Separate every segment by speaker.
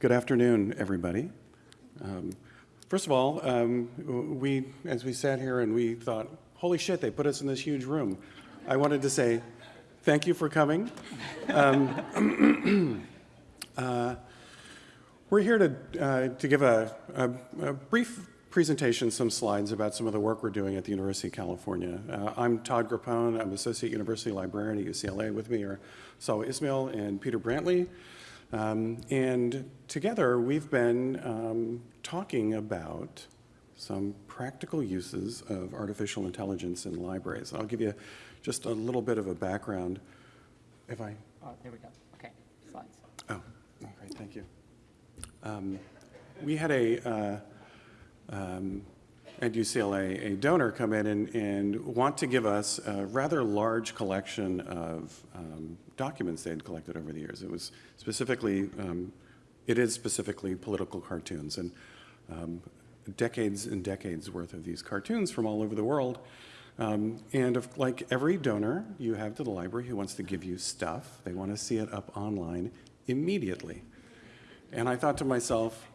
Speaker 1: Good afternoon, everybody. Um, first of all, um, we, as we sat here and we thought, holy shit, they put us in this huge room. I wanted to say thank you for coming. Um, uh, we're here to, uh, to give a, a, a, brief presentation, some slides about some of the work we're doing at the University of California. Uh, I'm Todd Grappone. I'm Associate University Librarian at UCLA. With me are Salwa Ismail and Peter Brantley. Um, and together we've been um, talking about some practical uses of artificial intelligence in libraries. I'll give you just a little bit of a background. If I...
Speaker 2: Oh, there we go. Okay, slides.
Speaker 1: Oh, great, thank you. Um, we had a, uh, um, at UCLA, a donor come in and, and, want to give us a rather large collection of um, documents they had collected over the years. It was specifically, um, it is specifically political cartoons and um, decades and decades worth of these cartoons from all over the world. Um, and like every donor you have to the library who wants to give you stuff, they want to see it up online immediately. And I thought to myself,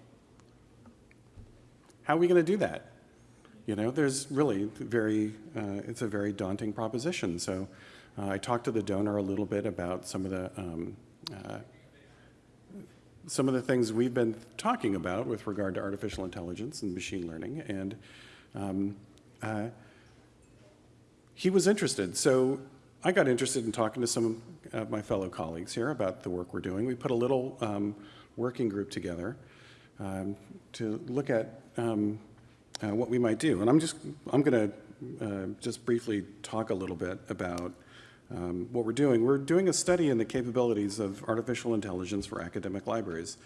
Speaker 1: how are we going to do that? You know, there's really very, uh, it's a very daunting proposition. So uh, I talked to the donor a little bit about some of the um, uh, some of the things we've been talking about with regard to artificial intelligence and machine learning, and um, uh, he was interested. So I got interested in talking to some of my fellow colleagues here about the work we're doing. We put a little um, working group together um, to look at um, uh, what we might do. And I'm just, I'm going to uh, just briefly talk a little bit about um, what we're doing. We're doing a study in the capabilities of artificial intelligence for academic libraries.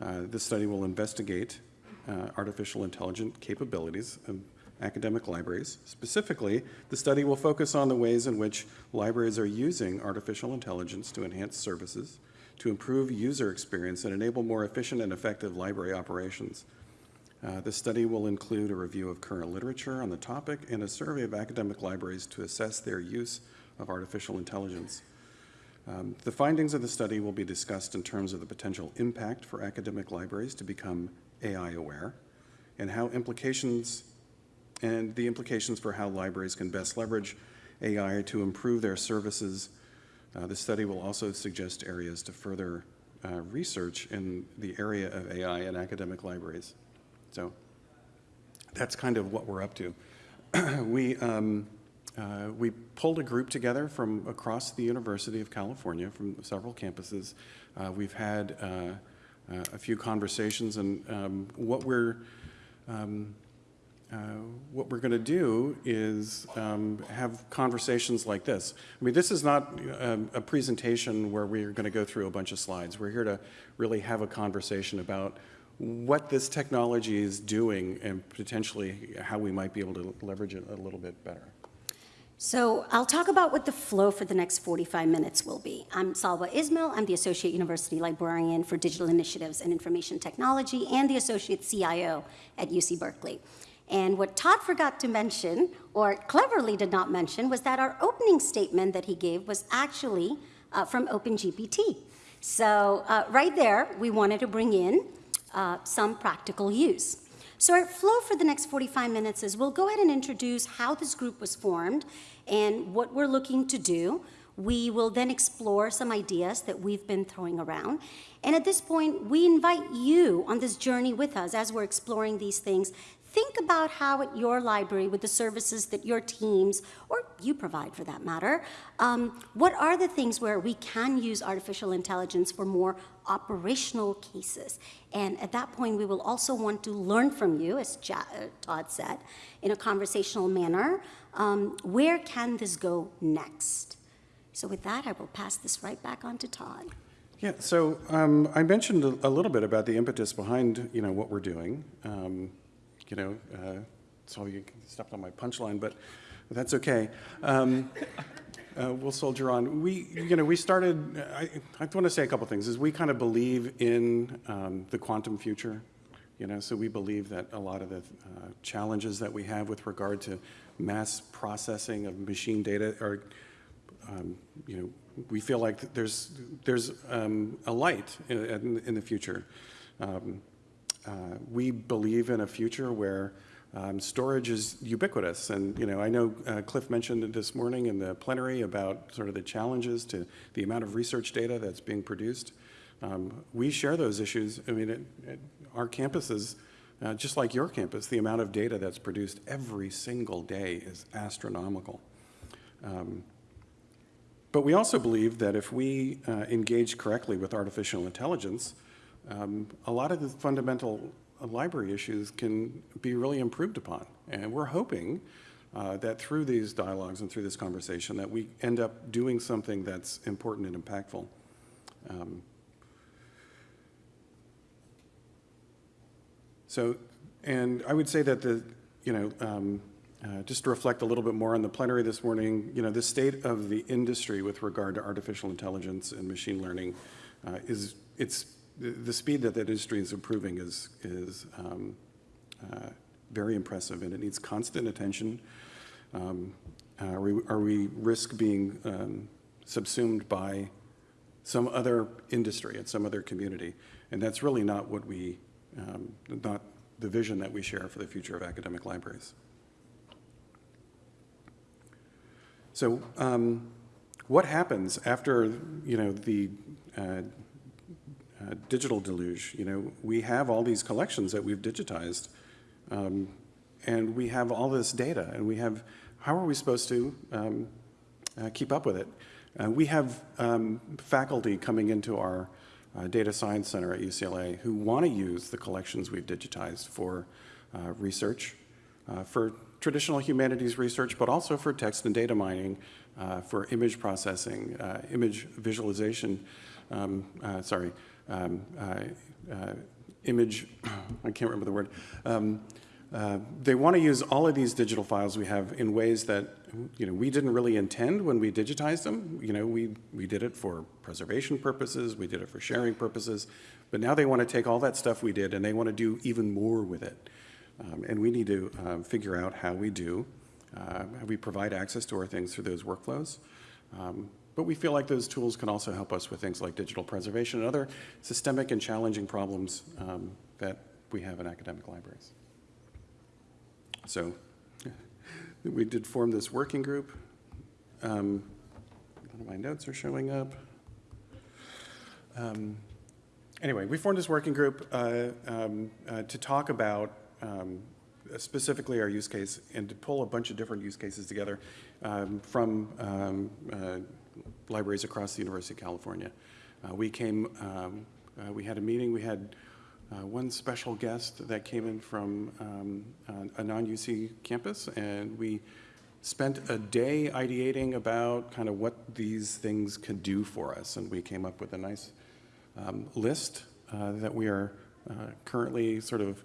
Speaker 1: Uh, this study will investigate uh, artificial intelligent capabilities of academic libraries. Specifically, the study will focus on the ways in which libraries are using artificial intelligence to enhance services, to improve user experience, and enable more efficient and effective library operations. Uh, the study will include a review of current literature on the topic and a survey of academic libraries to assess their use of artificial intelligence. Um, the findings of the study will be discussed in terms of the potential impact for academic libraries to become AI aware and how implications and the implications for how libraries can best leverage AI to improve their services. Uh, the study will also suggest areas to further uh, research in the area of AI in academic libraries. So that's kind of what we're up to. we, um, uh, we pulled a group together from across the University of California, from several campuses. Uh, we've had uh, uh a few conversations, and um, what we're um, uh, what we're going to do is um, have conversations like this. I mean, this is not um, a presentation where we're going to go through a bunch of slides. We're here to really have a conversation about what this technology is doing and potentially how we might be able to leverage it a little bit better.
Speaker 3: So I'll talk about what the flow for the next 45 minutes will be. I'm Salwa Ismail. I'm the Associate University Librarian for Digital Initiatives and Information Technology and the Associate CIO at UC Berkeley. And what Todd forgot to mention, or cleverly did not mention, was that our opening statement that he gave was actually uh, from OpenGPT. So uh, right there, we wanted to bring in uh, some practical use. So our flow for the next 45 minutes is we'll go ahead and introduce how this group was formed and what we're looking to do. We will then explore some ideas that we've been throwing around. And at this point, we invite you on this journey with us as we're exploring these things think about how at your library, with the services that your teams, or you provide for that matter, um, what are the things where we can use artificial intelligence for more operational cases? And at that point, we will also want to learn from you, as uh, Todd said, in a conversational manner. Um, where can this go next? So with that, I will pass this right back on to Todd.
Speaker 1: Yeah, so um, I mentioned a, little bit about the impetus behind, you know, what we're doing. Um, you know, uh, so you stepped on my punchline, but that's okay. Um, uh, we'll soldier on. We, you know, we started, I, I want to say a couple things, is we kind of believe in um, the quantum future, you know, so we believe that a lot of the uh, challenges that we have with regard to mass processing of machine data are, um, you know, we feel like there's, there's um, a light in, in, the future. Um, uh, we believe in a future where um, storage is ubiquitous. And, you know, I know uh, Cliff mentioned this morning in the plenary about sort of the challenges to the amount of research data that's being produced. Um, we share those issues. I mean, it, it, our campuses, uh, just like your campus, the amount of data that's produced every single day is astronomical. Um, but we also believe that if we uh, engage correctly with artificial intelligence, um, a lot of the fundamental library issues can be really improved upon. And we're hoping uh, that through these dialogues and through this conversation that we end up doing something that's important and impactful. Um, so, and I would say that the, you know, um, uh, just to reflect a little bit more on the plenary this morning, you know, the state of the industry with regard to artificial intelligence and machine learning uh, is, it's, the, speed that that industry is improving is, is um, uh, very impressive and it needs constant attention. Um, are, we, are we risk being um, subsumed by some other industry and some other community? And that's really not what we, um, not the vision that we share for the future of academic libraries. So um, what happens after, you know, the uh, uh, digital deluge? You know, we have all these collections that we've digitized, um, and we have all this data, and we have, how are we supposed to um, uh, keep up with it? Uh, we have um, faculty coming into our uh, data science center at UCLA who want to use the collections we've digitized for uh, research, for traditional humanities research, but also for text and data mining, for image processing, image visualization, um, sorry, um, uh, uh, image, I can't remember the word. Um, uh, they want to use all of these digital files we have in ways that you know we didn't really intend when we digitized them. You know, we we did it for preservation purposes, we did it for sharing purposes, but now they want to take all that stuff we did and they want to do even more with it. Um, and we need to um, figure out how we do, uh, how we provide access to our things through those workflows. Um, but we feel like those tools can also help us with things like digital preservation and other systemic and challenging problems um, that we have in academic libraries. So we did form this working group. Um, none of my notes are showing up. Um, anyway, we formed this working group uh, um, uh, to talk about um, specifically our use case and to pull a bunch of different use cases together um, from uh, libraries across the University of California. Uh, we came, um, uh, we had a meeting, we had uh, one special guest that came in from um, a non-UC campus and we spent a day ideating about kind of what these things could do for us and we came up with a nice um, list uh, that we are uh, currently sort of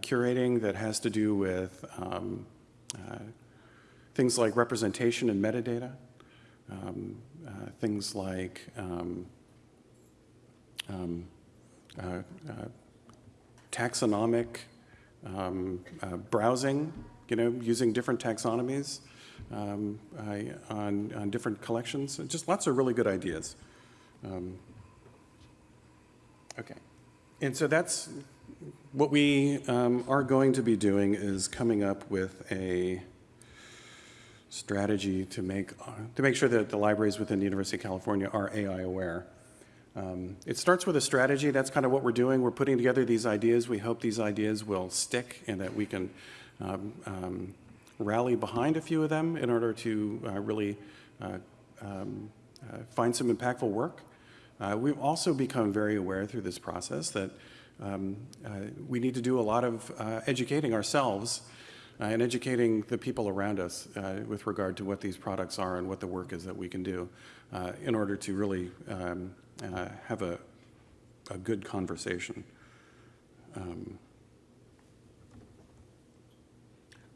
Speaker 1: curating that has to do with um, things like representation and metadata, um, uh, things like um, um uh, uh, taxonomic um, uh, browsing, you know, using different taxonomies um, on, on different collections. Just lots of really good ideas. okay. And so that's what we um, are going to be doing is coming up with a strategy to make, uh, to make sure that the libraries within the University of California are AI aware. Um, it starts with a strategy. That's kind of what we're doing. We're putting together these ideas. We hope these ideas will stick and that we can um, um, rally behind a few of them in order to uh, really uh, um, uh, find some impactful work. Uh, we've also become very aware through this process that um, uh, we need to do a lot of educating ourselves uh, and educating the people around us uh, with regard to what these products are and what the work is that we can do uh, in order to really um, uh, have a, a good conversation. Um,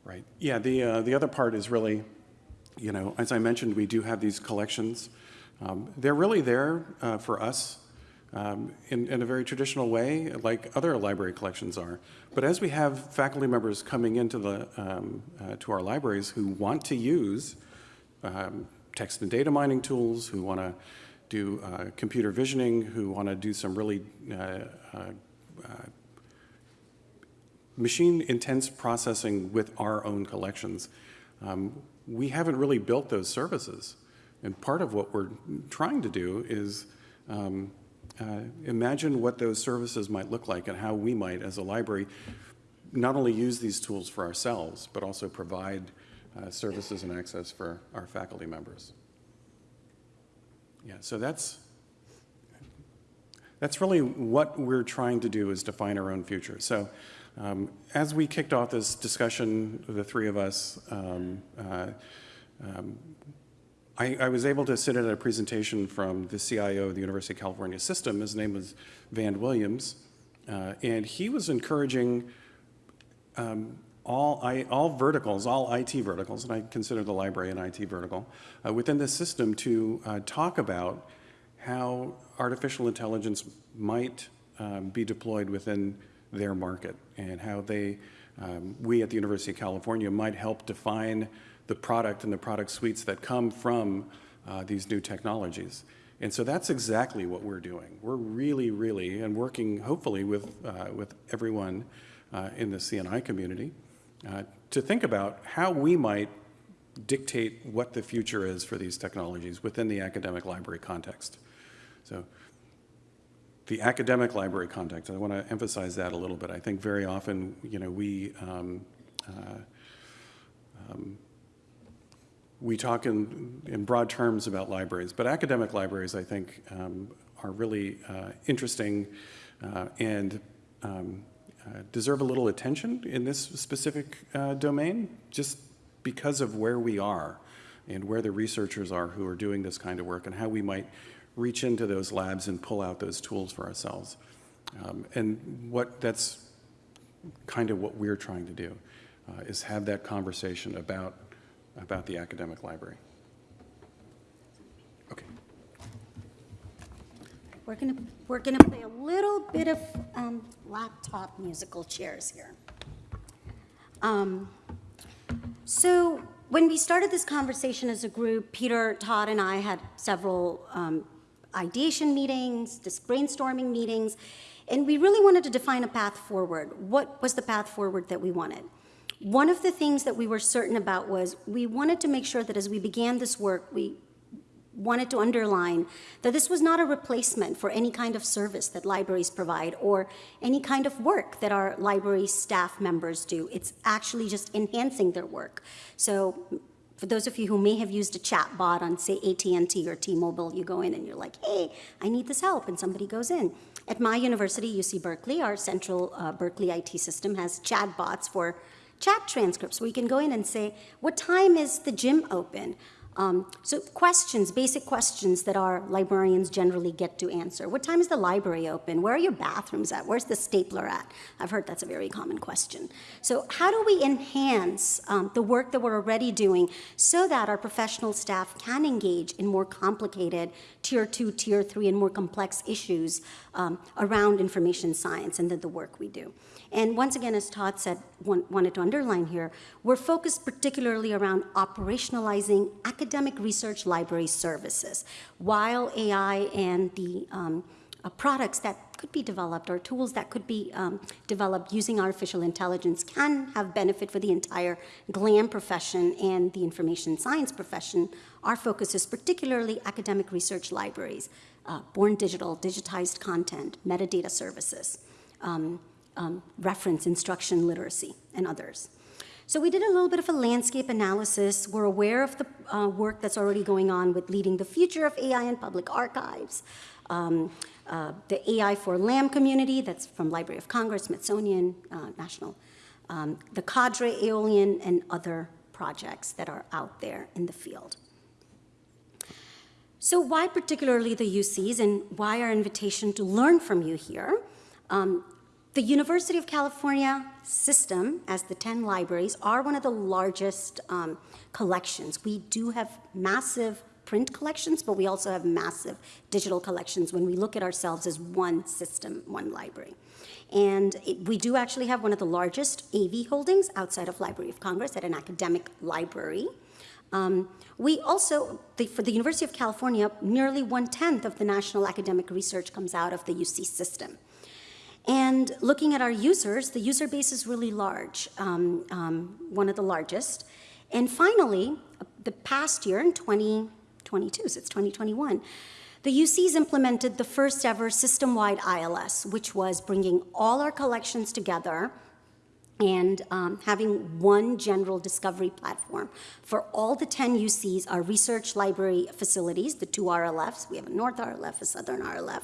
Speaker 1: right. Yeah, the, the other part is really, you know, as I mentioned, we do have these collections. Um, they're really there for us um, in, in, a very traditional way, like other library collections are. But as we have faculty members coming into the, um, uh, to our libraries who want to use um, text and data mining tools, who want to do uh, computer visioning, who want to do some really uh, uh, uh, machine intense processing with our own collections. Um, we haven't really built those services. And part of what we're trying to do is um, uh, imagine what those services might look like and how we might, as a library, not only use these tools for ourselves, but also provide uh, services and access for our faculty members. Yeah, so that's, that's really what we're trying to do is define our own future. So um, as we kicked off this discussion, the three of us, um, uh, um, I, I, was able to sit at a presentation from the CIO of the University of California system. His name was Van Williams, uh, and he was encouraging um, all, I, all verticals, all IT verticals, and I consider the library an IT vertical, uh, within the system to uh, talk about how artificial intelligence might um, be deployed within their market and how they, um, we at the University of California might help define the product and the product suites that come from uh, these new technologies. And so that's exactly what we're doing. We're really, really, and working hopefully with, uh, with everyone uh, in the CNI community uh, to think about how we might dictate what the future is for these technologies within the academic library context. So the academic library context, I want to emphasize that a little bit. I think very often, you know, we, um, uh, um, we talk in, in broad terms about libraries, but academic libraries, I think, um, are really uh, interesting uh, and um, uh, deserve a little attention in this specific uh, domain, just because of where we are and where the researchers are who are doing this kind of work and how we might reach into those labs and pull out those tools for ourselves. Um, and what that's kind of what we're trying to do uh, is have that conversation about about the academic library. Okay.
Speaker 3: We're gonna, we're gonna play a little bit of um, laptop musical chairs here. Um, so when we started this conversation as a group, Peter, Todd, and I had several um, ideation meetings, brainstorming meetings, and we really wanted to define a path forward. What was the path forward that we wanted? One of the things that we were certain about was we wanted to make sure that as we began this work, we wanted to underline that this was not a replacement for any kind of service that libraries provide or any kind of work that our library staff members do. It's actually just enhancing their work. So for those of you who may have used a chat bot on, say, AT&T or T-Mobile, you go in and you're like, hey, I need this help, and somebody goes in. At my university, UC Berkeley, our central uh, Berkeley IT system has chat bots for chat transcripts where you can go in and say, what time is the gym open? Um, so questions, basic questions that our librarians generally get to answer. What time is the library open? Where are your bathrooms at? Where's the stapler at? I've heard that's a very common question. So how do we enhance um, the work that we're already doing so that our professional staff can engage in more complicated tier two, tier three, and more complex issues um, around information science and the, the work we do? And once again, as Todd said, wanted to underline here, we're focused particularly around operationalizing academic research library services, while AI and the um, uh, products that could be developed or tools that could be um, developed using artificial intelligence can have benefit for the entire GLAM profession and the information science profession. Our focus is particularly academic research libraries, uh, born digital, digitized content, metadata services. Um, um, reference instruction literacy and others. So we did a little bit of a landscape analysis. We're aware of the uh, work that's already going on with leading the future of AI in public archives, um, uh, the AI for LAM community, that's from Library of Congress, Smithsonian, uh, National, um, the Cadre, Aeolian, and other projects that are out there in the field. So why particularly the UCs and why our invitation to learn from you here? Um, the University of California system, as the 10 libraries, are one of the largest um, collections. We do have massive print collections, but we also have massive digital collections when we look at ourselves as one system, one library. And it, we do actually have one of the largest AV holdings outside of Library of Congress at an academic library. Um, we also, the, for the University of California, nearly one-tenth of the national academic research comes out of the UC system. And looking at our users, the user base is really large, um, um, one of the largest. And finally, the past year in 2022, so it's 2021, the UCs implemented the first ever system-wide ILS, which was bringing all our collections together and um, having one general discovery platform for all the 10 UCs, our research library facilities, the two RLFs, we have a North RLF, a Southern RLF,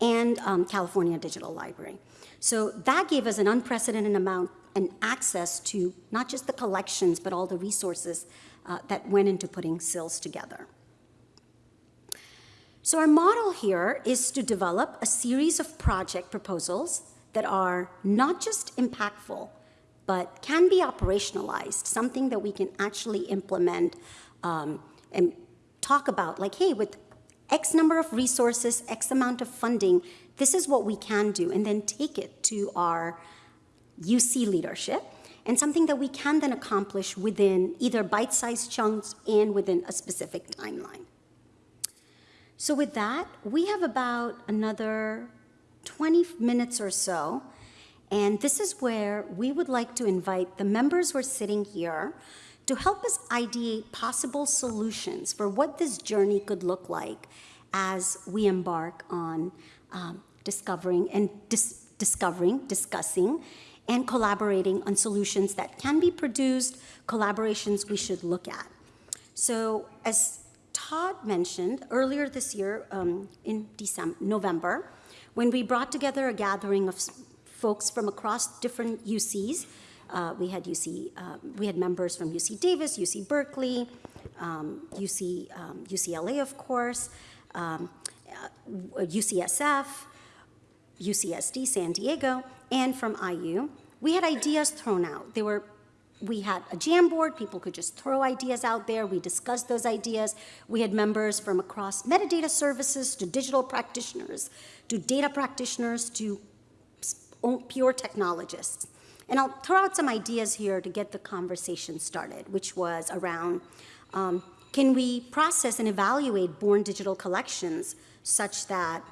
Speaker 3: and um, California Digital Library. So that gave us an unprecedented amount and access to not just the collections, but all the resources uh, that went into putting SILS together. So our model here is to develop a series of project proposals that are not just impactful, but can be operationalized, something that we can actually implement um, and talk about, like, hey, with X number of resources, X amount of funding, this is what we can do, and then take it to our UC leadership, and something that we can then accomplish within either bite-sized chunks and within a specific timeline. So with that, we have about another 20 minutes or so, and this is where we would like to invite the members who are sitting here to help us ideate possible solutions for what this journey could look like as we embark on um, discovering and dis discovering, discussing, and collaborating on solutions that can be produced, collaborations we should look at. So as Todd mentioned earlier this year um, in December, November, when we brought together a gathering of folks from across different UCs. Uh, we had UC, uh, we had members from UC Davis, UC Berkeley, um, UC, um, UCLA, of course, um, uh, UCSF, UCSD, San Diego, and from IU. We had ideas thrown out. They were we had a Jamboard, people could just throw ideas out there, we discussed those ideas. We had members from across metadata services to digital practitioners, to data practitioners, to pure technologists. And I'll throw out some ideas here to get the conversation started, which was around, um, can we process and evaluate born digital collections such that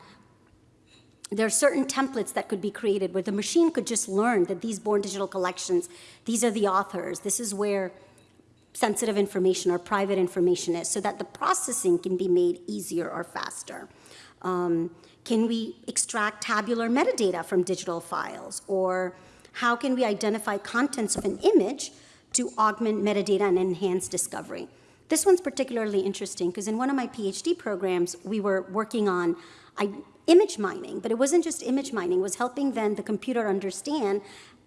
Speaker 3: there are certain templates that could be created where the machine could just learn that these born digital collections, these are the authors, this is where sensitive information or private information is, so that the processing can be made easier or faster. Um, can we extract tabular metadata from digital files? Or how can we identify contents of an image to augment metadata and enhance discovery? This one's particularly interesting because in one of my PhD programs, we were working on image mining, but it wasn't just image mining, it was helping then the computer understand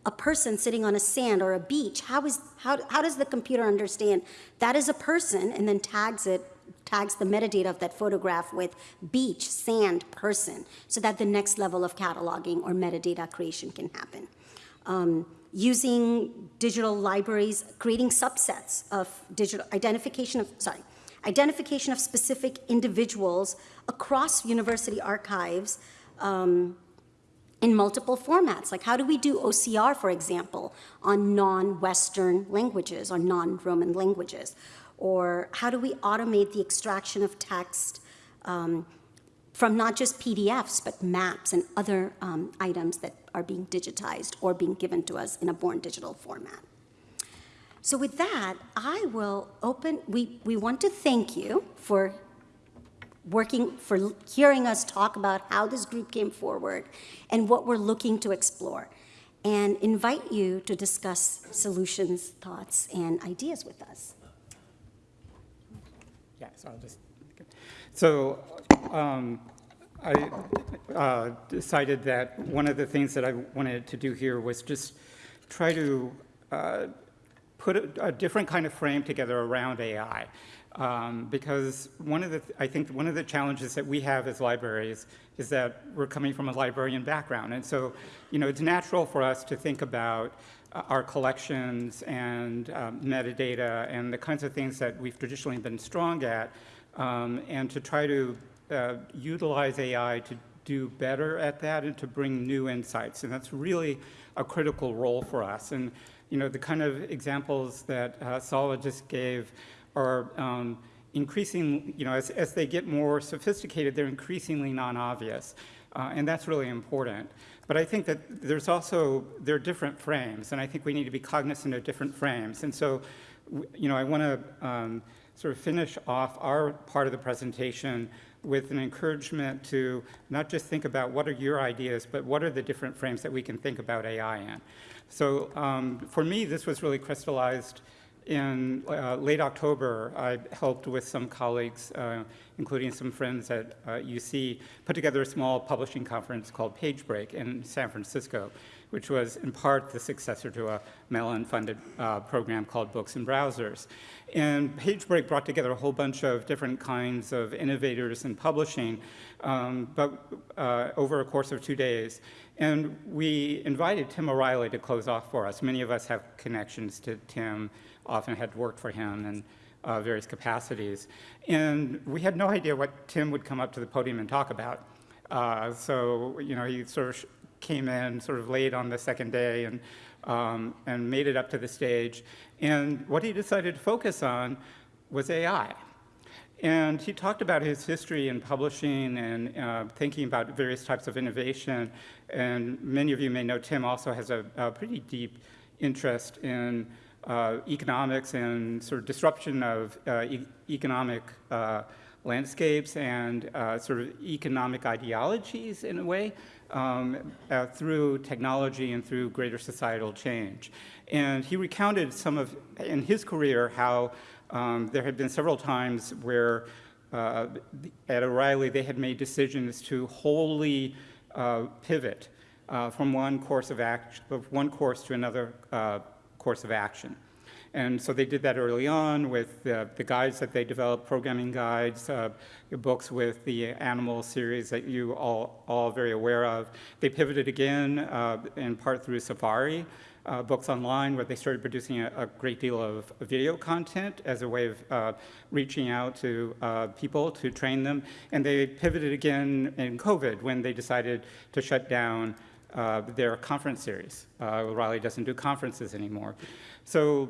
Speaker 3: a person sitting on a sand or a beach. How, is, how, how does the computer understand that is a person and then tags it, tags the metadata of that photograph with beach, sand, person, so that the next level of cataloging or metadata creation can happen. Um, using digital libraries, creating subsets of digital identification of, sorry, identification of specific individuals across university archives um, in multiple formats. Like how do we do OCR, for example, on non-Western languages or non-Roman languages? Or how do we automate the extraction of text um, from not just PDFs, but maps and other um, items that are being digitized or being given to us in a born digital format. So with that, I will open, we, we want to thank you for working, for hearing us talk about how this group came forward and what we're looking to explore, and invite you to discuss solutions, thoughts, and ideas with us.
Speaker 2: So I'll just,
Speaker 4: So um, I uh, decided that one of the things that I wanted to do here was just try to uh, put a, a, different kind of frame together around AI. Um, because one of the, I think one of the challenges that we have as libraries is that we're coming from a librarian background. And so, you know, it's natural for us to think about our collections and um, metadata and the kinds of things that we've traditionally been strong at, um, and to try to uh, utilize AI to do better at that and to bring new insights. And that's really a critical role for us. And, you know, the kind of examples that uh, Sala just gave are um, increasing, you know, as, as they get more sophisticated, they're increasingly non-obvious. Uh, and that's really important. But I think that there's also, there are different frames, and I think we need to be cognizant of different frames. And so, you know, I want to um, sort of finish off our part of the presentation with an encouragement to not just think about what are your ideas, but what are the different frames that we can think about AI in. So um, for me, this was really crystallized in uh, late October, I helped with some colleagues, uh, including some friends at uh, UC, put together a small publishing conference called Page Break in San Francisco, which was in part the successor to a Mellon-funded uh, program called Books in Browsers. And Page Break brought together a whole bunch of different kinds of innovators in publishing, um, but uh, over a course of two days. And we invited Tim O'Reilly to close off for us. Many of us have connections to Tim often had worked for him in uh, various capacities. And we had no idea what Tim would come up to the podium and talk about. Uh, so, you know, he sort of came in sort of late on the second day and, um, and made it up to the stage. And what he decided to focus on was AI. And he talked about his history in publishing and uh, thinking about various types of innovation. And many of you may know Tim also has a, a pretty deep interest in uh, economics and sort of disruption of uh, e economic uh, landscapes and uh, sort of economic ideologies in a way um, uh, through technology and through greater societal change. And he recounted some of, in his career, how um, there had been several times where uh, at O'Reilly they had made decisions to wholly pivot from one course of action, one course to another course of action. And so they did that early on with the, the guides that they developed, programming guides, uh, books with the animal series that you all all very aware of. They pivoted again uh, in part through Safari, uh, books online, where they started producing a, a, great deal of video content as a way of uh, reaching out to uh, people to train them. And they pivoted again in COVID when they decided to shut down uh, their conference series. Uh, O'Reilly doesn't do conferences anymore. So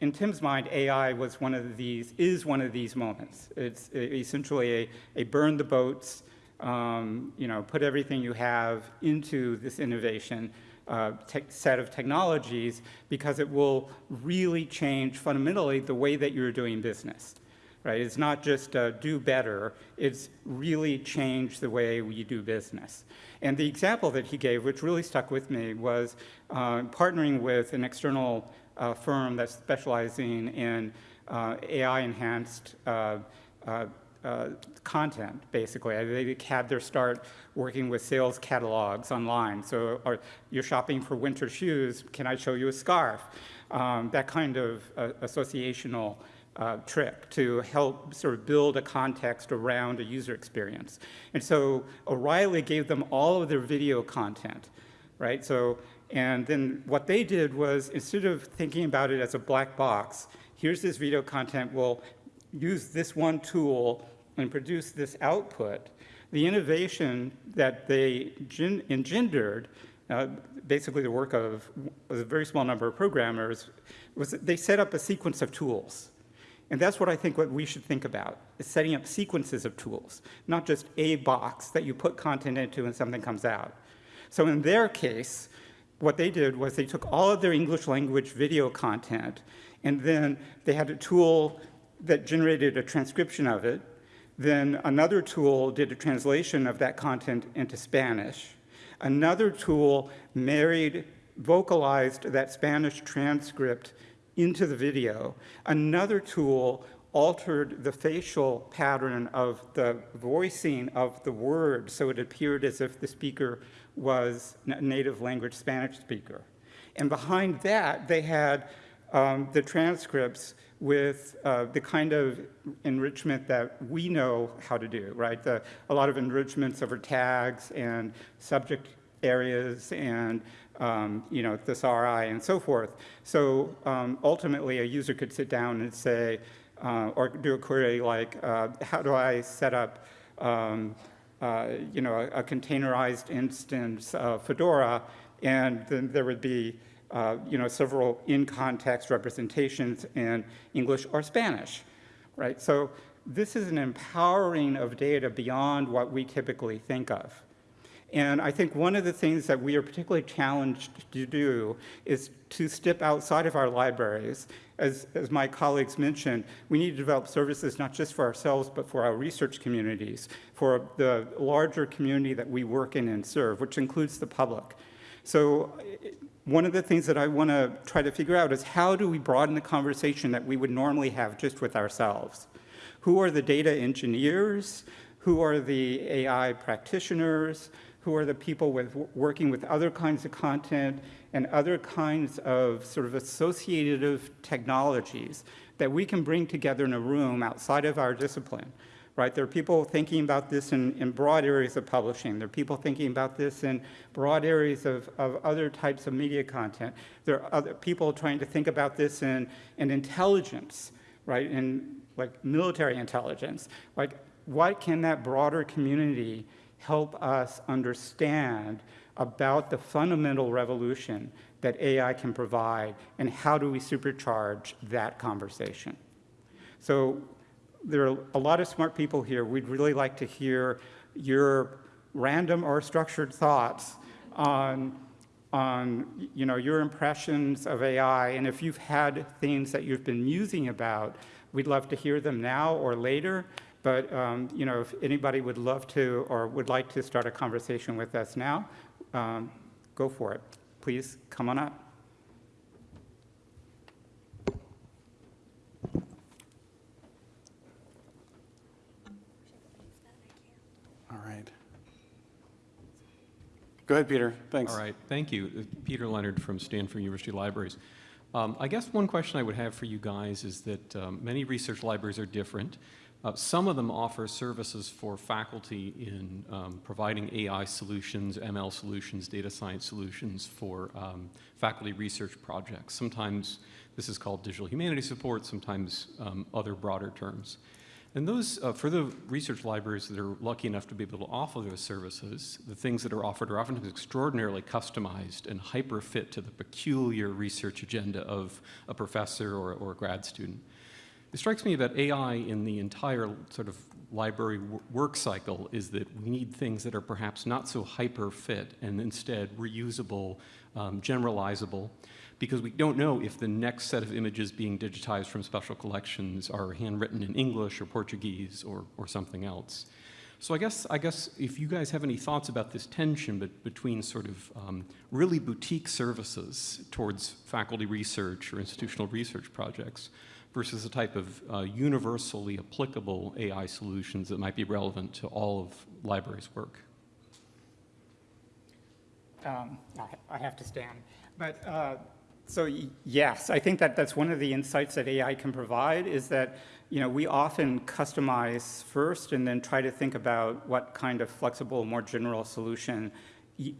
Speaker 4: in Tim's mind, AI was one of these, is one of these moments. It's essentially a, a burn the boats, um, you know, put everything you have into this innovation uh, set of technologies because it will really change fundamentally the way that you're doing business right? It's not just uh, do better, it's really change the way we do business. And the example that he gave, which really stuck with me, was uh, partnering with an external uh, firm that's specializing in uh, AI-enhanced uh, uh, content, basically. They had their start working with sales catalogs online. So or you're shopping for winter shoes, can I show you a scarf? Um, that kind of associational uh, trick to help sort of build a context around a user experience. And so O'Reilly gave them all of their video content, right? So, and then what they did was instead of thinking about it as a black box, here's this video content, we'll use this one tool and produce this output. The innovation that they engendered, uh, basically the work of a very small number of programmers, was that they set up a sequence of tools and that's what I think what we should think about, is setting up sequences of tools, not just a box that you put content into and something comes out. So in their case, what they did was they took all of their English language video content, and then they had a tool that generated a transcription of it. Then another tool did a translation of that content into Spanish. Another tool married, vocalized that Spanish transcript into the video. Another tool altered the facial pattern of the voicing of the word so it appeared as if the speaker was a native language Spanish speaker. And behind that, they had um, the transcripts with uh, the kind of enrichment that we know how to do, right? The, a lot of enrichments over tags and subject areas and um, you know, thesauri and so forth. So um, ultimately, a user could sit down and say, uh, or do a query like, uh, how do I set up, um, uh, you know, a, a, containerized instance of Fedora, and then there would be, uh, you know, several in-context representations in English or Spanish. right? So this is an empowering of data beyond what we typically think of. And I think one of the things that we are particularly challenged to do is to step outside of our libraries. As, as my colleagues mentioned, we need to develop services not just for ourselves, but for our research communities, for the larger community that we work in and serve, which includes the public. So one of the things that I want to try to figure out is how do we broaden the conversation that we would normally have just with ourselves? Who are the data engineers? Who are the AI practitioners? Who are the people with, working with other kinds of content and other kinds of sort of associative technologies that we can bring together in a room outside of our discipline? right? There are people thinking about this in, in broad areas of publishing. There are people thinking about this in broad areas of, of other types of media content. There are other people trying to think about this in, in intelligence, right? In like military intelligence. Like what can that broader community help us understand about the fundamental revolution that AI can provide and how do we supercharge that conversation? So there are a lot of smart people here. We'd really like to hear your random or structured thoughts on, on you know, your impressions of AI. And if you've had things that you've been musing about, we'd love to hear them now or later. But um, you know, if anybody would love to or would like to start a conversation with us now, um, go for it. Please come on up.
Speaker 1: All right. Go ahead, Peter. Thanks.
Speaker 5: All right, thank you. Uh, Peter Leonard from Stanford University Libraries. Um, I guess one question I would have for you guys is that um, many research libraries are different. Uh, some of them offer services for faculty in um, providing AI solutions, ML solutions, data science solutions for um, faculty research projects. Sometimes this is called digital humanities support, sometimes um, other broader terms. And those, uh, for the research libraries that are lucky enough to be able to offer those services, the things that are offered are often extraordinarily customized and hyper fit to the peculiar research agenda of a professor or, or a grad student. It strikes me that AI in the entire sort of library work cycle is that we need things that are perhaps not so hyper fit and instead reusable, um, generalizable, because we don't know if the next set of images being digitized from special collections are handwritten in English or Portuguese or, or something else. So I guess, I guess if you guys have any thoughts about this tension but between sort of um, really boutique services towards faculty research or institutional research projects versus a type of uh, universally applicable AI solutions that might be relevant to all of libraries' work.
Speaker 4: Um, I, I have to stand. But uh, so yes, I think that that's one of the insights that AI can provide is that you know we often customize first and then try to think about what kind of flexible, more general solution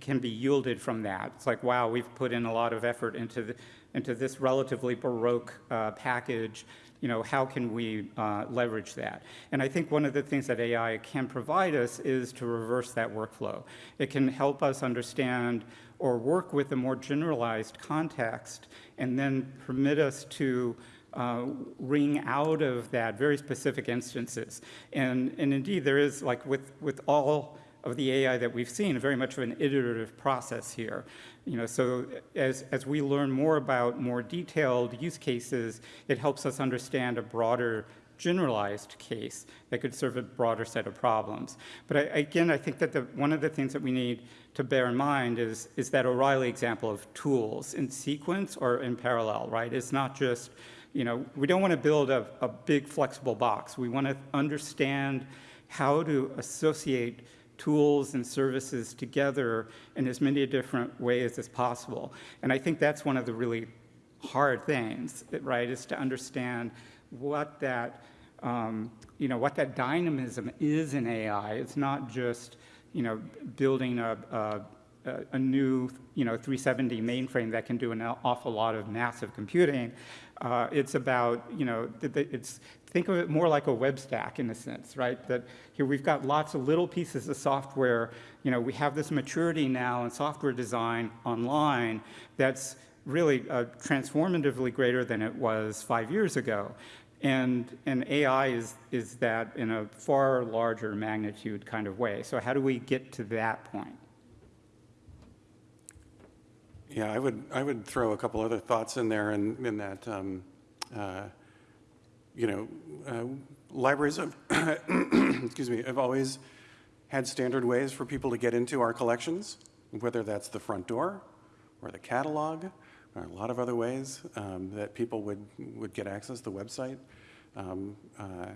Speaker 4: can be yielded from that. It's like wow, we've put in a lot of effort into the, into this relatively baroque uh, package. You know, how can we uh, leverage that? And I think one of the things that AI can provide us is to reverse that workflow. It can help us understand or work with a more generalized context and then permit us to uh, wring out of that very specific instances. And, and indeed, there is, like with, with all of the AI that we've seen, very much of an iterative process here. You know, so as, as we learn more about more detailed use cases, it helps us understand a broader generalized case that could serve a broader set of problems. But I, again, I think that the, one of the things that we need to bear in mind is, is that O'Reilly example of tools in sequence or in parallel, right? It's not just, you know, we don't want to build a, a big flexible box. We want to understand how to associate tools and services together in as many different ways as possible. And I think that's one of the really hard things, right, is to understand what that, um, you know, what that dynamism is in AI. It's not just, you know, building a, a, a new, you know, 370 mainframe that can do an awful lot of massive computing. Uh, it's about, you know, it's, think of it more like a web stack in a sense, right? That here we've got lots of little pieces of software. You know, we have this maturity now in software design online that's really uh, transformatively greater than it was five years ago. And, and AI is, is that in a far larger magnitude kind of way. So how do we get to that point?
Speaker 1: Yeah, I would, I would throw a couple other thoughts in there in, in that, um, uh, you know, uh, libraries have, excuse me, have always had standard ways for people to get into our collections, whether that's the front door or the catalog, or a lot of other ways um, that people would, would get access to the website. Um, uh,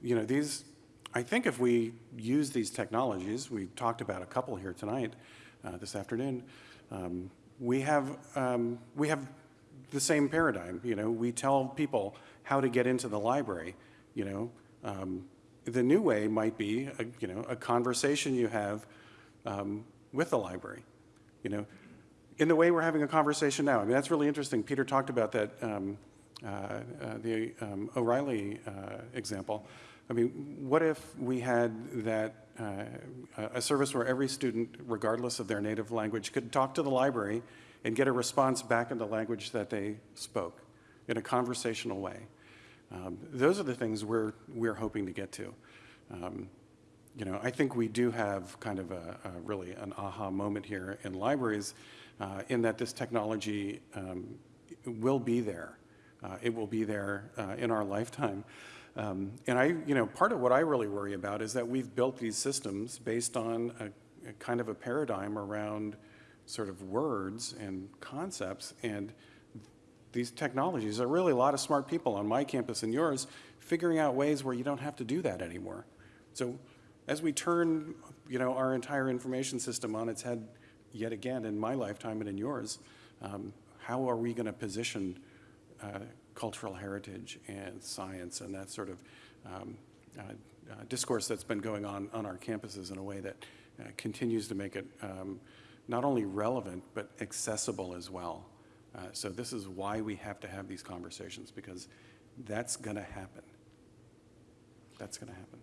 Speaker 1: you know, these, I think if we use these technologies, we talked about a couple here tonight, uh, this afternoon, um, we have, um, we have the same paradigm, you know, we tell people how to get into the library, you know. Um, the new way might be, a, you know, a conversation you have um, with the library, you know. In the way we're having a conversation now, I mean, that's really interesting. Peter talked about that, um, uh, uh, the um, O'Reilly uh, example. I mean, what if we had that, uh, a service where every student, regardless of their native language, could talk to the library and get a response back in the language that they spoke in a conversational way? Um, those are the things we're, we're hoping to get to. Um, you know, I think we do have kind of a, a really an aha moment here in libraries uh, in that this technology um, will be there. Uh, it will be there uh, in our lifetime. Um, and I, you know, part of what I really worry about is that we've built these systems based on a, a kind of a paradigm around sort of words and concepts and these technologies. There are really a lot of smart people on my campus and yours figuring out ways where you don't have to do that anymore. So as we turn, you know, our entire information system on its head yet again in my lifetime and in yours, um, how are we going to position uh, cultural heritage and science and that sort of um, uh, uh, discourse that's been going on on our campuses in a way that uh, continues to make it um, not only relevant but accessible as well. Uh, so this is why we have to have these conversations because that's going to happen. That's going to happen.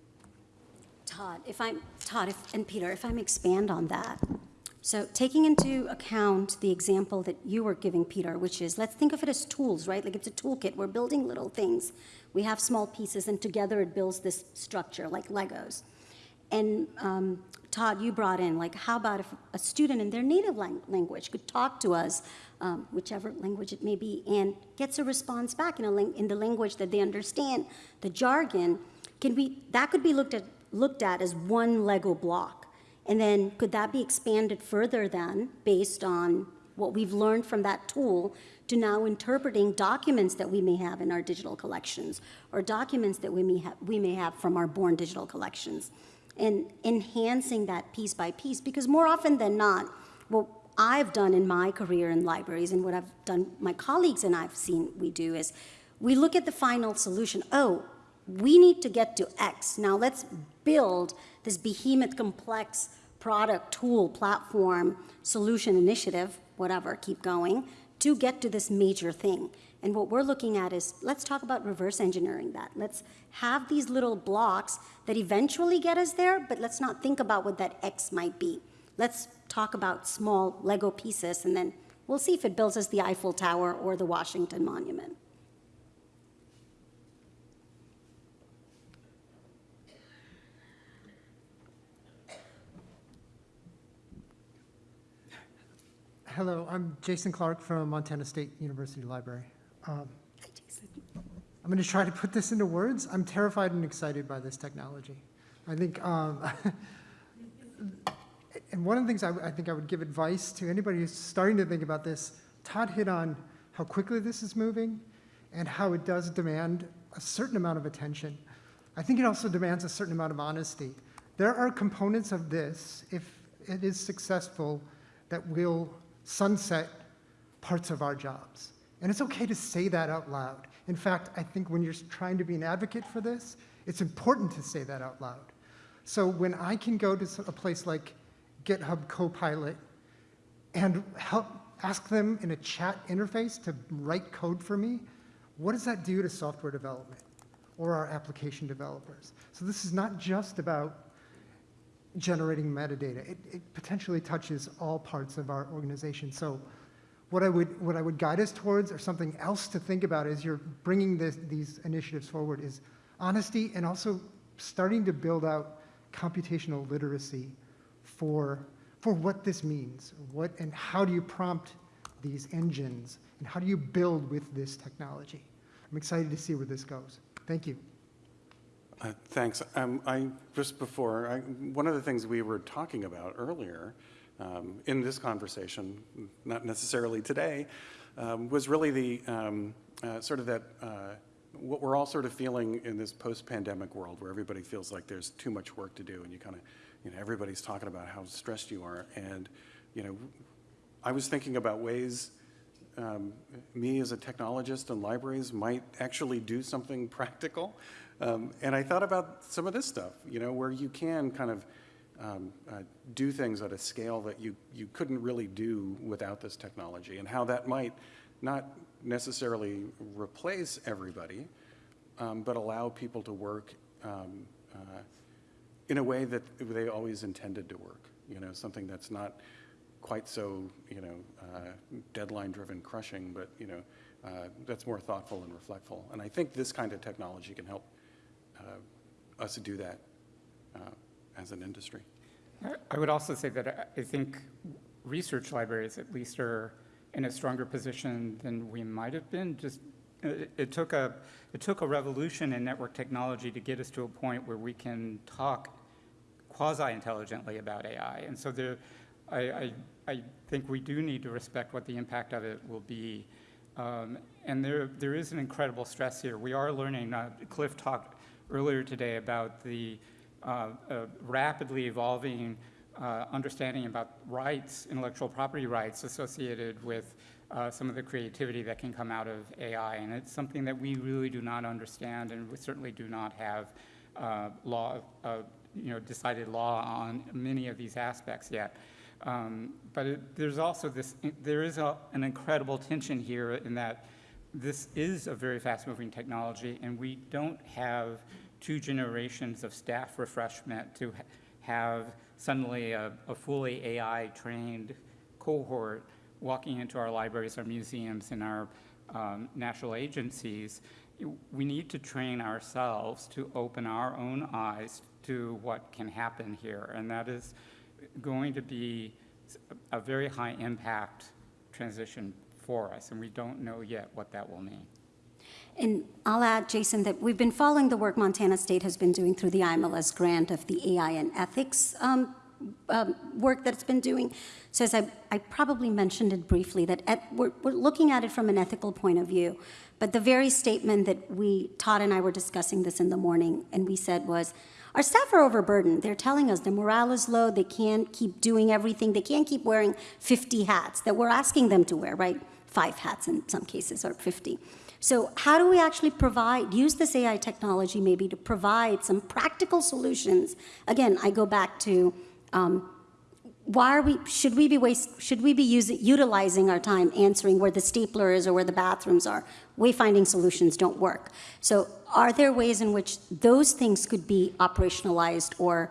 Speaker 3: Todd, if I'm, Todd if, and Peter, if I'm expand on that. So taking into account the example that you were giving, Peter, which is, let's think of it as tools, right? Like it's a toolkit. We're building little things. We have small pieces, and together it builds this structure, like Legos. And um, Todd, you brought in, like, how about if a student in their native lang- language could talk to us, um, whichever language it may be, and gets a response back in, a in the language that they understand, the jargon, can we, that could be looked at, looked at as one Lego block. And then could that be expanded further then, based on what we've learned from that tool, to now interpreting documents that we may have in our digital collections, or documents that we may have, we may have from our born digital collections, and enhancing that piece by piece, because more often than not, what I've done in my career in libraries and what I've done, my colleagues and I've seen we do is, we look at the final solution. Oh, we need to get to X. Now let's build this behemoth complex product, tool, platform, solution, initiative, whatever, keep going, to get to this major thing. And what we're looking at is, let's talk about reverse engineering that. Let's have these little blocks that eventually get us there, but let's not think about what that X might be. Let's talk about small Lego pieces, and then we'll see if it builds us the Eiffel Tower or the Washington Monument.
Speaker 6: Hello, I'm Jason Clark from Montana State University Library. Um, I'm going to try to put this into words. I'm terrified and excited by this technology. I think, um, and one of the things I, I think I would give advice to anybody who's starting to think about this, Todd hit on how quickly this is moving and how it does demand a certain amount of attention. I think it also demands a certain amount of honesty. There are components of this, if it is successful, that will sunset parts of our jobs. And it's okay to say that out loud. In fact, I think when you're trying to be an advocate for this, it's important to say that out loud. So when I can go to a place like GitHub Copilot and help ask them in a chat interface to write code for me, what does that do to software development or our application developers? So this is not just about generating metadata. It, it potentially touches all parts of our organization. So what I would, what I would guide us towards, or something else to think about as you're bringing this, these initiatives forward, is honesty and also starting to build out computational literacy for, for what this means, what, and how do you prompt these engines, and how do you build with this technology? I'm excited to see where this goes. Thank you.
Speaker 1: Uh, Thanks. Um, I, just before, I, one of the things we were talking about earlier um, in this conversation, not necessarily today, um, was really the um, uh, sort of that, uh, what we're all sort of feeling in this post-pandemic world where everybody feels like there's too much work to do and you kind of, you know, everybody's talking about how stressed you are. And, you know, I was thinking about ways um, me as a technologist in libraries might actually do something practical. Um, and I thought about some of this stuff, you know, where you can kind of um, uh, do things at a scale that you, you couldn't really do without this technology, and how that might not necessarily replace everybody, um, but allow people to work um, uh, in a way that they always intended to work, you know, something that's not quite so, you know, uh, deadline-driven crushing, but, you know, uh, that's more thoughtful and reflectful. And I think this kind of technology can help us to do that uh, as an industry.
Speaker 4: I- would also say that I- I think research libraries at least are in a stronger position than we might have been. Just, it, it took a, it took a revolution in network technology to get us to a point where we can talk quasi-intelligently about AI. And so there, I, I, I think we do need to respect what the impact of it will be. Um, and there, there is an incredible stress here. We are learning, uh, Cliff talked earlier today about the uh, uh, rapidly evolving uh, understanding about rights, intellectual property rights associated with uh, some of the creativity that can come out of AI. And it's something that we really do not understand, and we certainly do not have uh, law, uh, you know, decided law on many of these aspects yet. Um, but it, there's also this, there is a, an incredible tension here in that this is a very fast-moving technology, and we don't have two generations of staff refreshment to ha- have suddenly a, a fully AI-trained cohort walking into our libraries, our museums, and our um, national agencies. We need to train ourselves to open our own eyes to what can happen here, and that is going to be a very high impact transition for us, and we don't know yet what that will mean.
Speaker 3: And I'll add, Jason, that we've been following the work Montana State has been doing through the IMLS grant of the AI and ethics um, um, work that it's been doing. So as I, I probably mentioned it briefly, that et, we're, we're looking at it from an ethical point of view. But the very statement that we, Todd and I were discussing this in the morning, and we said was, our staff are overburdened. They're telling us the morale is low, they can't keep doing everything, they can't keep wearing 50 hats that we're asking them to wear, right? Five hats in some cases, or 50. So how do we actually provide, use this AI technology maybe to provide some practical solutions? Again, I go back to um, why are we, should we be waste, should we be using, utilizing our time answering where the stapler is or where the bathrooms are? Wayfinding solutions don't work. So are there ways in which those things could be operationalized or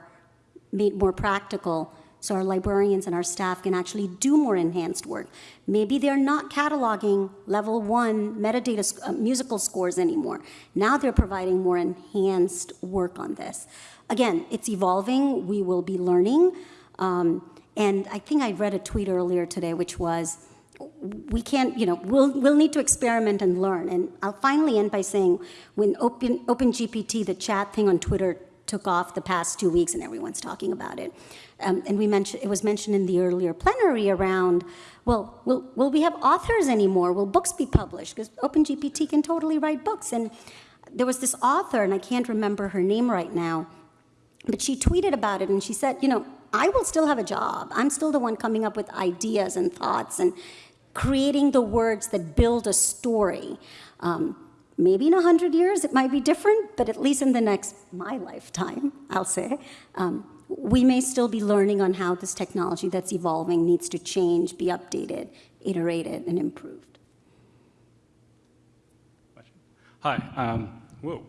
Speaker 3: made more practical so our librarians and our staff can actually do more enhanced work. Maybe they're not cataloging level one metadata uh, musical scores anymore. Now they're providing more enhanced work on this. Again, it's evolving. We will be learning. Um, and I think I read a tweet earlier today, which was, we can't, you know, we'll, we'll need to experiment and learn. And I'll finally end by saying, when Open, OpenGPT, the chat thing on Twitter, took off the past two weeks and everyone's talking about it. Um, and we mentioned, it was mentioned in the earlier plenary around, well, will, will we have authors anymore? Will books be published? Because OpenGPT can totally write books. And there was this author, and I can't remember her name right now, but she tweeted about it and she said, you know, I will still have a job. I'm still the one coming up with ideas and thoughts and creating the words that build a story. Um, Maybe in 100 years it might be different, but at least in the next, my lifetime, I'll say, um, we may still be learning on how this technology that's evolving needs to change, be updated, iterated, and improved.
Speaker 7: Hi, um, whoa.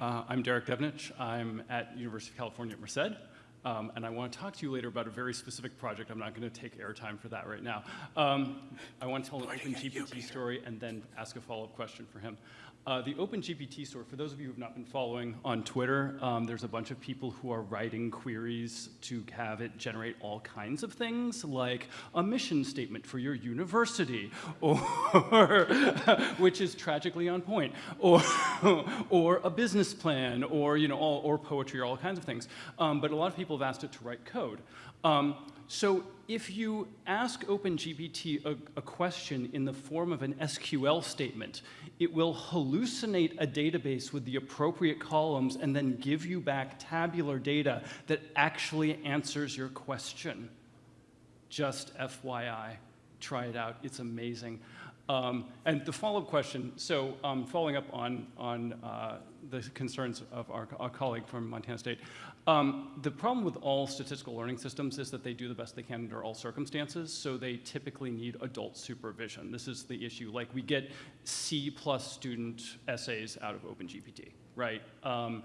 Speaker 7: Uh, I'm Derek Devnich. I'm at University of California at Merced. Um, and I want to talk to you later about a very specific project. I'm not going to take airtime for that right now. Um, I want to tell an OpenGPT story and then ask a follow-up question for him. Uh, the OpenGPT story, for those of you who have not been following on Twitter, um, there's a bunch of people who are writing queries to have it generate all kinds of things, like a mission statement for your university, or which is tragically on point, or or a business plan, or you know, all, or poetry, or all kinds of things. Um, but a lot of people have asked it to write code. Um, so if you ask OpenGPT a, a, question in the form of an SQL statement, it will hallucinate a database with the appropriate columns and then give you back tabular data that actually answers your question. Just FYI, try it out, it's amazing. Um, and the follow-up question, so um, following up on, on uh, the concerns of our, our, colleague from Montana State, um, the problem with all statistical learning systems is that they do the best they can under all circumstances, so they typically need adult supervision. This is the issue. Like we get C plus student essays out of OpenGPT, right? Um,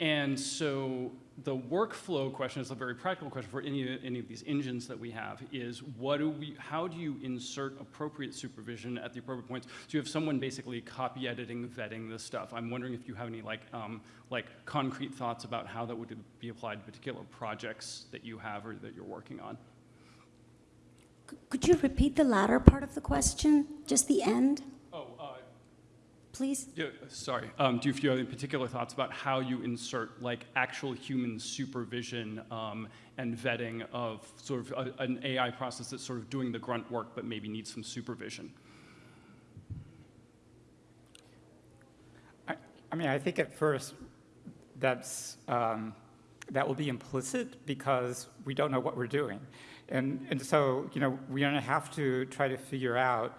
Speaker 7: and so the workflow question is a very practical question for any, any of these engines that we have is what do we, how do you insert appropriate supervision at the appropriate points? So you have someone basically copy editing, vetting this stuff. I'm wondering if you have any like, um, like concrete thoughts about how that would be applied to particular projects that you have or that you're working on.
Speaker 3: Could you repeat the latter part of the question, just the end? Please?
Speaker 7: Yeah, sorry. Um, do you have any particular thoughts about how you insert like actual human supervision um, and vetting of sort of a, an AI process that's sort of doing the grunt work but maybe needs some supervision?
Speaker 4: I, I mean, I think at first that's, um, that will be implicit because we don't know what we're doing. And, and so, you know, we're gonna have to try to figure out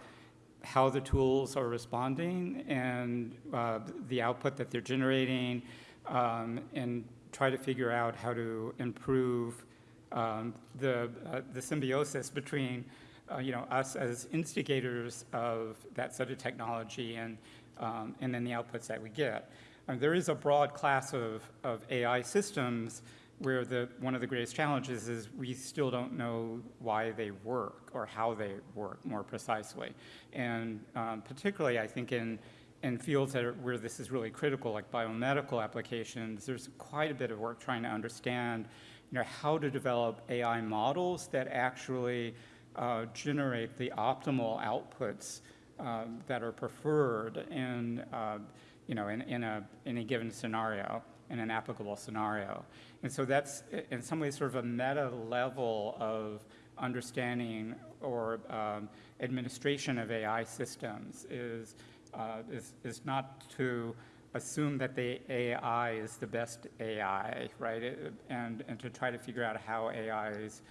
Speaker 4: how the tools are responding and uh, the output that they're generating, um, and try to figure out how to improve um, the, uh, the symbiosis between uh, you know, us as instigators of that sort of technology and, um, and then the outputs that we get. Um, there is a broad class of, of AI systems where the, one of the greatest challenges is we still don't know why they work or how they work more precisely. And um, particularly, I think in, in fields are, where this is really critical, like biomedical applications, there's quite a bit of work trying to understand you know, how to develop AI models that actually uh, generate the optimal outputs uh, that are preferred in, uh, you know, in, in, a, in a given scenario in an applicable scenario. And so that's, in some ways, sort of a meta level of understanding or um, administration of AI systems is, uh, is, is not to assume that the AI is the best AI, right? It, and, and to try to figure out how AIs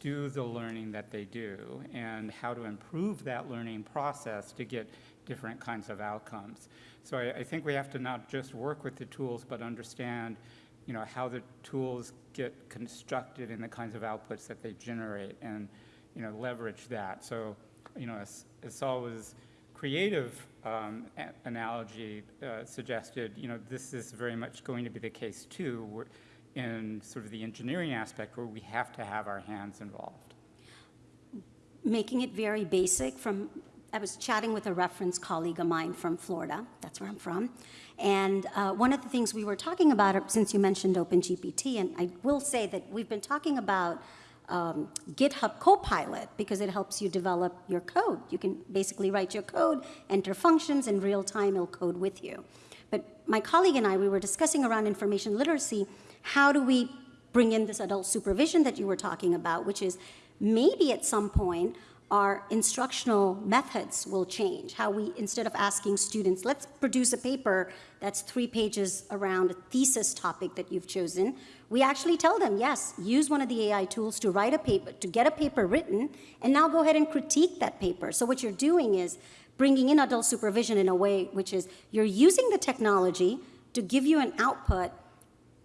Speaker 4: do the learning that they do and how to improve that learning process to get different kinds of outcomes. So I, I, think we have to not just work with the tools, but understand, you know, how the tools get constructed and the kinds of outputs that they generate and, you know, leverage that. So, you know, as, Salwa's creative um, analogy uh, suggested, you know, this is very much going to be the case too in sort of the engineering aspect where we have to have our hands involved.
Speaker 3: Making it very basic from I was chatting with a reference colleague of mine from Florida. That's where I'm from. And uh, one of the things we were talking about, since you mentioned OpenGPT, and I will say that we've been talking about um, GitHub Copilot because it helps you develop your code. You can basically write your code, enter functions, in real time it'll code with you. But my colleague and I, we were discussing around information literacy, how do we bring in this adult supervision that you were talking about, which is maybe at some point our instructional methods will change. How we, instead of asking students, let's produce a paper that's three pages around a thesis topic that you've chosen, we actually tell them, yes, use one of the AI tools to write a paper, to get a paper written, and now go ahead and critique that paper. So what you're doing is bringing in adult supervision in a way which is you're using the technology to give you an output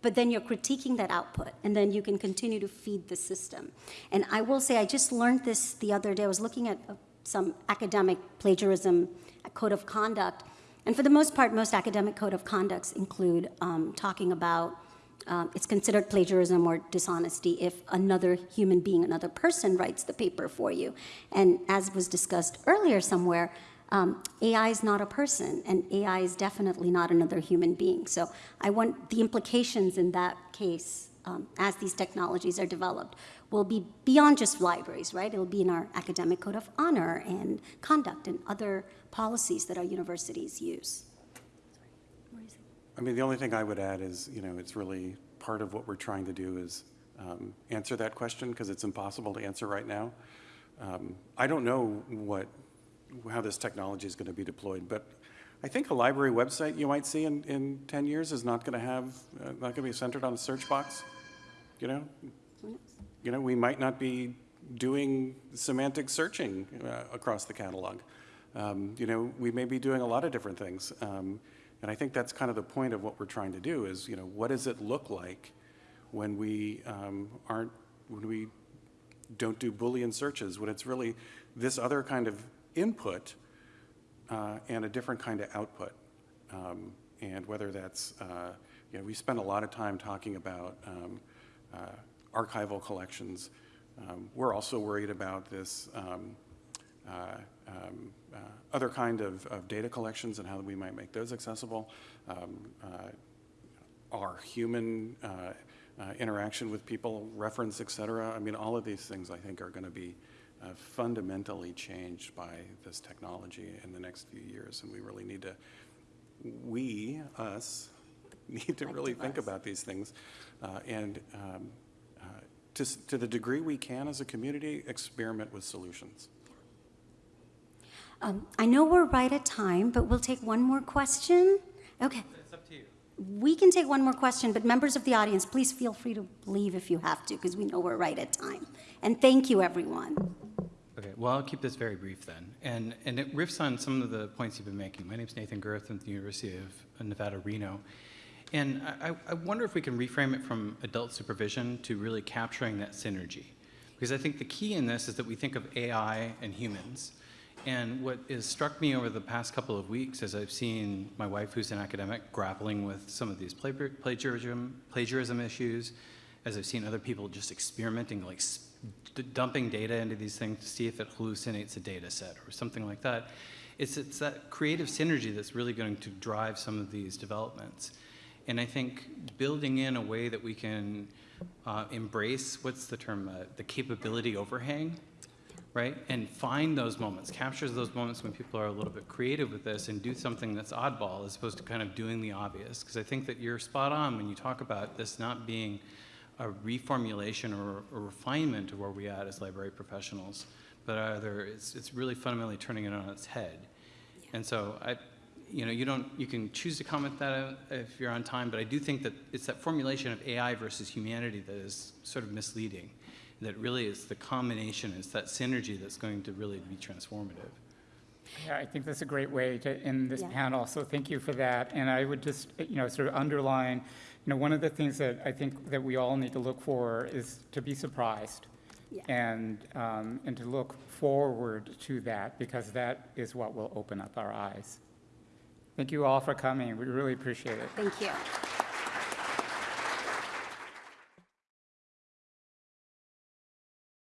Speaker 3: but then you're critiquing that output, and then you can continue to feed the system. And I will say, I just learned this the other day. I was looking at uh, some academic plagiarism code of conduct, and for the most part, most academic code of conducts include um, talking about um, it's considered plagiarism or dishonesty if another human being, another person writes the paper for you. And as was discussed earlier somewhere, um, AI is not a person, and AI is definitely not another human being. So I want the implications in that case, um, as these technologies are developed, will be beyond just libraries, right? It'll be in our academic code of honor and conduct and other policies that our universities use.
Speaker 1: I mean, the only thing I would add is, you know, it's really, part of what we're trying to do is um, answer that question, because it's impossible to answer right now. Um, I don't know what, how this technology is going to be deployed, but I think a library website you might see in, in 10 years is not going to have, uh, not going to be centered on a search box, you know? You know, we might not be doing semantic searching uh, across the catalog. Um, You know, we may be doing a lot of different things. Um, And I think that's kind of the point of what we're trying to do is, you know, what does it look like when we um, aren't, when we don't do Boolean searches, when it's really this other kind of input uh, and a different kind of output. Um, And whether that's, uh, you know, we spend a lot of time talking about um, uh, archival collections. Um, We're also worried about this um, uh, um, uh, other kind of, of data collections and how we might make those accessible. Um, uh, Our human interaction with people, reference, et cetera. I mean, all of these things, I think, are going to be uh, fundamentally changed by this technology in the next few years. And we really need to, we, us, need to really think about these things. uh, And um, uh, to, to the degree we can as a community, experiment with solutions.
Speaker 3: Um, I know we're right at time, but we'll take one more question. Okay.
Speaker 5: It's up to you.
Speaker 3: We can take one more question, but members of the audience, please feel free to leave if you have to, because we know we're right at time. And thank you, everyone.
Speaker 8: Well, I'll keep this very brief then. And, and it riffs on some of the points you've been making. My name is Nathan Gerth. I'm at the University of uh, Nevada, Reno. And I, I- wonder if we can reframe it from adult supervision to really capturing that synergy. Because I think the key in this is that we think of AI and humans. And what has struck me over the past couple of weeks as I've seen my wife, who's an academic, grappling with some of these plagiarism, plagiarism issues, as I've seen other people just experimenting, like dumping data into these things to see if it hallucinates a data set or something like that. It's, it's that creative synergy that's really going to drive some of these developments. And I think building in a way that we can uh, embrace, what's the term, uh, the capability overhang, right? And find those moments, captures those moments when people are a little bit creative with this and do something that's oddball as opposed to kind of doing the obvious. Because I think that you're spot on when you talk about this not being a reformulation or a refinement of where we at as library professionals, but either it's, it's really fundamentally turning it on its head. And so I, you know, you don't, you can choose to comment that uh, if you're on time, but I do think that it's that formulation of AI versus humanity that is sort of misleading. That really is the combination, it's that synergy that's going to really be transformative.
Speaker 4: Yeah, I think that's a great way to end this
Speaker 3: Yeah.
Speaker 4: panel, so thank you for that. And I would just, you know, sort of underline, you know, one of the things that I think that we all need to look for is to be surprised.
Speaker 3: Yeah.
Speaker 4: And, um, and to look forward to that, because that is what will open up our eyes. Thank you all for coming, we really appreciate it.
Speaker 3: Thank you.